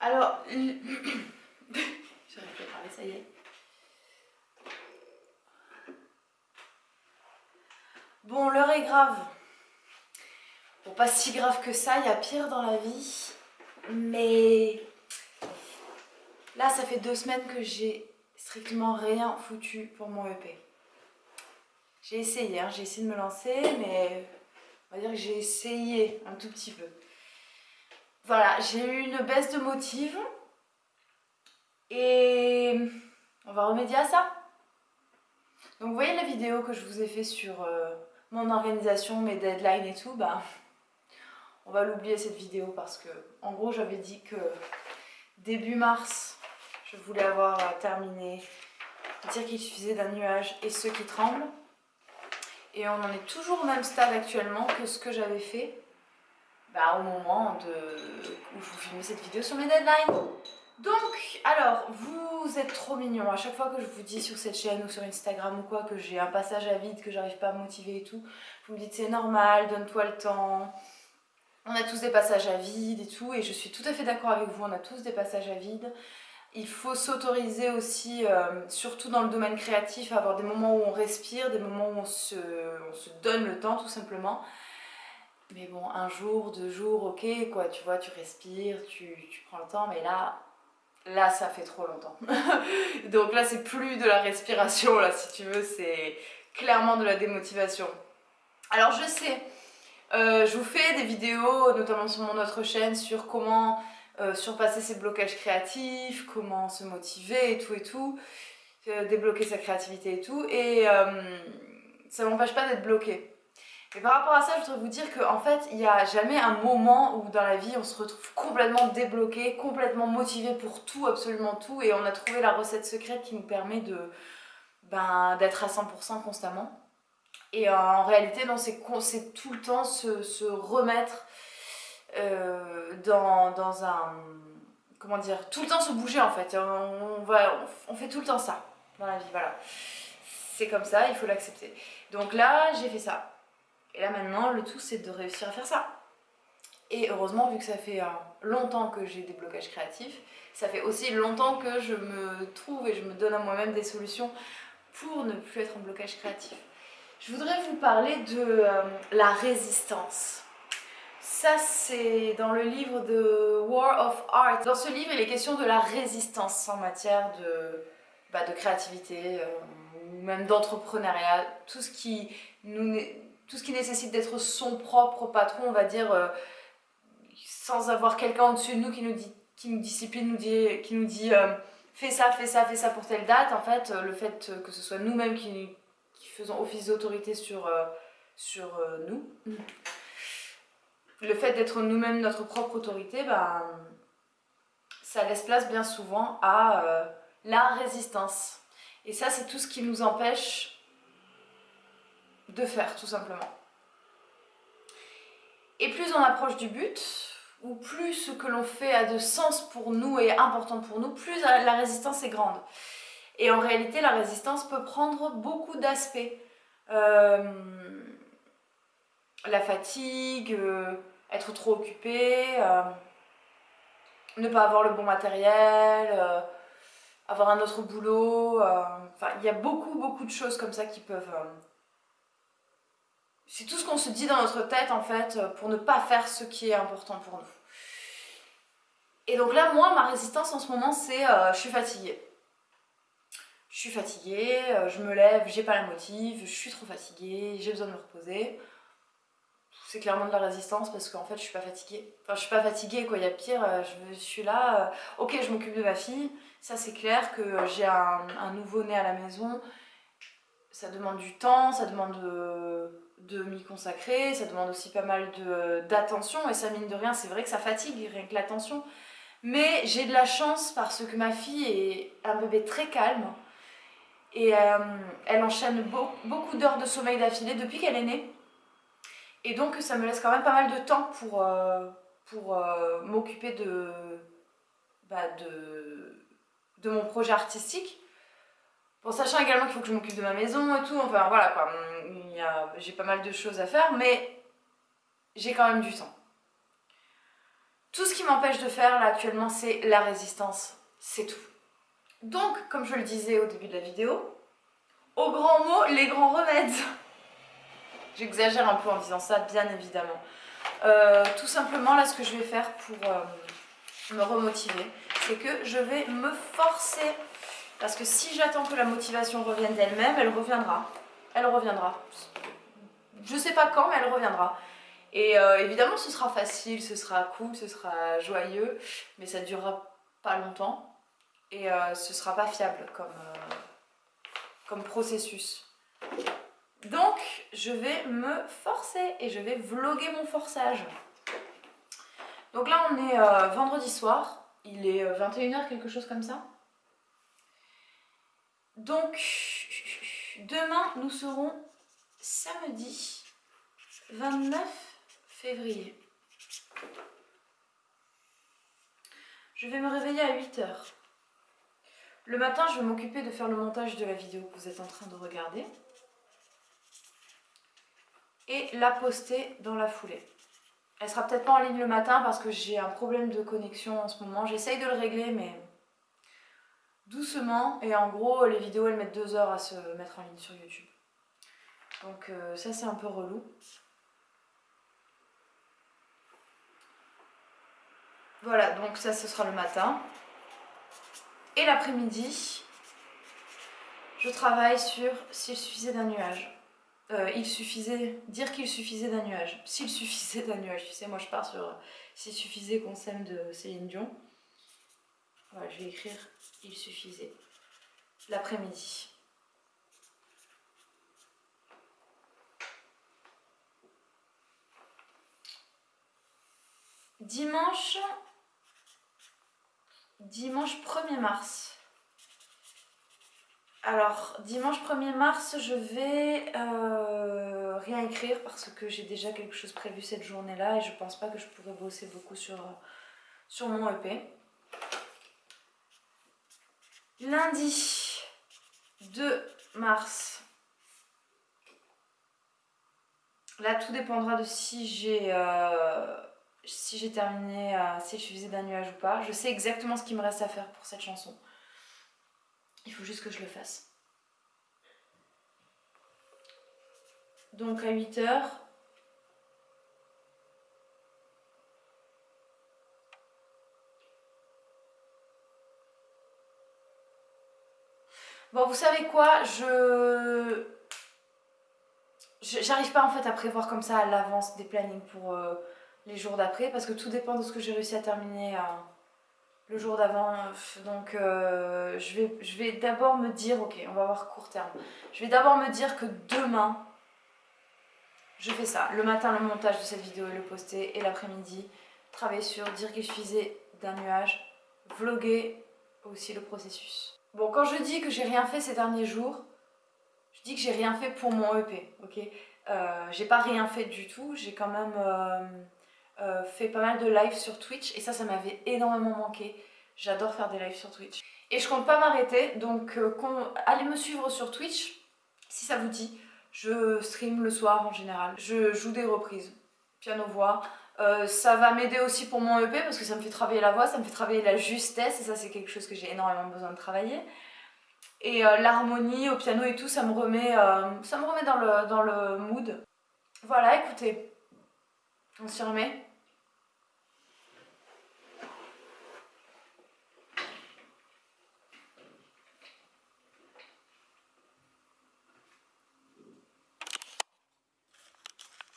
Alors, j'arrive à parler, ça y est. Bon, l'heure est grave. Bon, pas si grave que ça, il y a pire dans la vie. Mais là, ça fait deux semaines que j'ai strictement rien foutu pour mon EP. J'ai essayé, hein, j'ai essayé de me lancer, mais on va dire que j'ai essayé un tout petit peu. Voilà, j'ai eu une baisse de motive. Et on va remédier à ça. Donc vous voyez la vidéo que je vous ai fait sur euh, mon organisation, mes deadlines et tout, bah on va l'oublier cette vidéo parce que en gros j'avais dit que début mars je voulais avoir terminé. Dire qu'il suffisait d'un nuage et ceux qui tremblent. Et on en est toujours au même stade actuellement que ce que j'avais fait bah, au moment de... où je vous filmais cette vidéo sur mes deadlines donc, alors, vous êtes trop mignons. À chaque fois que je vous dis sur cette chaîne ou sur Instagram ou quoi que j'ai un passage à vide, que j'arrive pas à motiver et tout, vous me dites c'est normal, donne-toi le temps, on a tous des passages à vide et tout, et je suis tout à fait d'accord avec vous, on a tous des passages à vide. Il faut s'autoriser aussi, euh, surtout dans le domaine créatif, à avoir des moments où on respire, des moments où on se, donne le temps tout simplement. Mais bon, un jour, deux jours, ok, quoi, tu vois, tu respires, tu, tu prends le temps, mais là, là, ça fait trop longtemps. Donc là, c'est plus de la respiration, là, si tu veux, c'est clairement de la démotivation. Alors, je sais, euh, je vous fais des vidéos, notamment sur mon autre chaîne, sur comment euh, surpasser ses blocages créatifs, comment se motiver et tout et tout, euh, débloquer sa créativité et tout, et ça m'empêche pas d'être bloqué. Et par rapport à ça, je voudrais vous dire qu'en fait, il n'y a jamais un moment où dans la vie on se retrouve complètement débloqué, complètement motivé pour tout, absolument tout, et on a trouvé la recette secrète qui nous permet de ben, d'être à 100% constamment. Et en réalité, c'est tout le temps se, remettre euh, dans, un... Comment dire Tout le temps se bouger en fait. On, va, on fait tout le temps ça dans la vie, voilà. C'est comme ça, il faut l'accepter. Donc là, j'ai fait ça. Et là maintenant, le tout c'est de réussir à faire ça. Et heureusement, vu que ça fait euh, longtemps que j'ai des blocages créatifs, ça fait aussi longtemps que je me trouve et je me donne à moi-même des solutions pour ne plus être en blocage créatif. Je voudrais vous parler de euh, la résistance. Ça, c'est dans le livre de War of Art. Dans ce livre, il est question de la résistance en matière de, bah, créativité euh, ou même d'entrepreneuriat. Tout, ce qui tout ce qui nécessite d'être son propre patron, on va dire, euh, sans avoir quelqu'un au-dessus de nous qui nous, dit, qui nous discipline, dit, qui nous dit fais ça, fais ça, fais ça pour telle date. En fait, le fait que ce soit nous-mêmes qui faisant office d'autorité sur, euh, euh, nous. Le fait d'être nous-mêmes notre propre autorité, ben, ça laisse place bien souvent à euh, la résistance. Et ça, c'est tout ce qui nous empêche de faire, tout simplement. Et plus on approche du but, ou plus ce que l'on fait a de sens pour nous et est important pour nous, plus la résistance est grande. Et en réalité, la résistance peut prendre beaucoup d'aspects. Euh, la fatigue, euh, être trop occupé, euh, ne pas avoir le bon matériel, avoir un autre boulot. Enfin, il y a beaucoup, beaucoup de choses comme ça qui peuvent... c'est tout ce qu'on se dit dans notre tête, en fait, pour ne pas faire ce qui est important pour nous. Et donc là, moi, ma résistance en ce moment, c'est je suis fatiguée je suis fatiguée, euh, je me lève, j'ai pas la motive, je suis trop fatiguée, j'ai besoin de me reposer. C'est clairement de la résistance parce qu'en fait je suis pas fatiguée. Enfin je suis pas fatiguée quoi, il y a pire, euh, je, suis là, euh, ok je m'occupe de ma fille, ça c'est clair que j'ai un, nouveau-né à la maison, ça demande du temps, ça demande de, m'y consacrer, ça demande aussi pas mal d'attention et ça mine de rien, c'est vrai que ça fatigue rien que l'attention. Mais j'ai de la chance parce que ma fille est un bébé très calme, et euh, elle enchaîne beaucoup d'heures de sommeil d'affilée depuis qu'elle est née. Et donc ça me laisse quand même pas mal de temps pour, euh, pour euh, m'occuper de, bah, de, de mon projet artistique. Bon, sachant également qu'il faut que je m'occupe de ma maison et tout, enfin voilà quoi, j'ai pas mal de choses à faire, mais j'ai quand même du temps. Tout ce qui m'empêche de faire là actuellement, c'est la résistance. C'est tout. Donc, comme je le disais au début de la vidéo, au grand mot, les grands remèdes. J'exagère un peu en disant ça, bien évidemment. Euh, tout simplement, là, ce que je vais faire pour euh, me remotiver, c'est que je vais me forcer. Parce que si j'attends que la motivation revienne d'elle-même, elle reviendra. Elle reviendra. Je sais pas quand, mais elle reviendra. Et euh, évidemment, ce sera facile, ce sera cool, ce sera joyeux, mais ça durera pas longtemps. Et ce sera pas fiable comme, comme processus. Donc, je vais me forcer et je vais vlogger mon forçage. Donc là, on est euh, vendredi soir. Il est 21h, euh, quelque chose comme ça. Donc, demain, nous serons samedi 29 février. Je vais me réveiller à 8h. Le matin, je vais m'occuper de faire le montage de la vidéo que vous êtes en train de regarder et la poster dans la foulée. Elle sera peut-être pas en ligne le matin parce que j'ai un problème de connexion en ce moment. J'essaye de le régler mais doucement et en gros les vidéos elles mettent deux heures à se mettre en ligne sur YouTube. Donc euh, ça c'est un peu relou. Voilà donc ça ce sera le matin. Et l'après-midi je travaille sur s'il suffisait d'un nuage. Euh, il suffisait, dire qu'il suffisait d'un nuage. S'il suffisait d'un nuage, tu sais, moi je pars sur euh, s'il suffisait qu'on s'aime de Céline Dion. Je vais écrire il suffisait l'après-midi. Dimanche, dimanche 1er mars. Alors, dimanche 1er mars, je vais euh, rien écrire parce que j'ai déjà quelque chose prévu cette journée-là et je pense pas que je pourrais bosser beaucoup sur, sur mon EP. Lundi 2 mars, là tout dépendra de si j'ai euh, si terminé, euh, si je faisais d'un nuage ou pas. Je sais exactement ce qu'il me reste à faire pour cette chanson. Il faut juste que je le fasse. Donc à 8 heures. Bon, vous savez quoi Je... J'arrive pas en fait à prévoir comme ça à l'avance des plannings pour euh, les jours d'après parce que tout dépend de ce que j'ai réussi à terminer le jour d'avant. Donc euh, je vais, je vais d'abord me dire, ok, on va voir court terme. Je vais d'abord me dire que demain, je fais ça. Le matin, le montage de cette vidéo et le poster. Et l'après-midi, travailler sur dire qu'il suffisait d'un nuage. Vlogger aussi le processus. Bon, quand je dis que j'ai rien fait ces derniers jours, je dis que j'ai rien fait pour mon EP, ok? Euh, J'ai pas rien fait du tout, j'ai quand même... Euh, euh, fait pas mal de lives sur Twitch et ça, ça m'avait énormément manqué. J'adore faire des lives sur Twitch. Et je compte pas m'arrêter, donc allez me suivre sur Twitch si ça vous dit. Je stream le soir en général. Je joue des reprises, piano-voix. Euh, ça va m'aider aussi pour mon EP parce que ça me fait travailler la voix, ça me fait travailler la justesse et ça c'est quelque chose que j'ai énormément besoin de travailler. Et l'harmonie au piano et tout, ça me remet, ça me remet dans, le, dans le mood. Voilà, écoutez, on s'y remet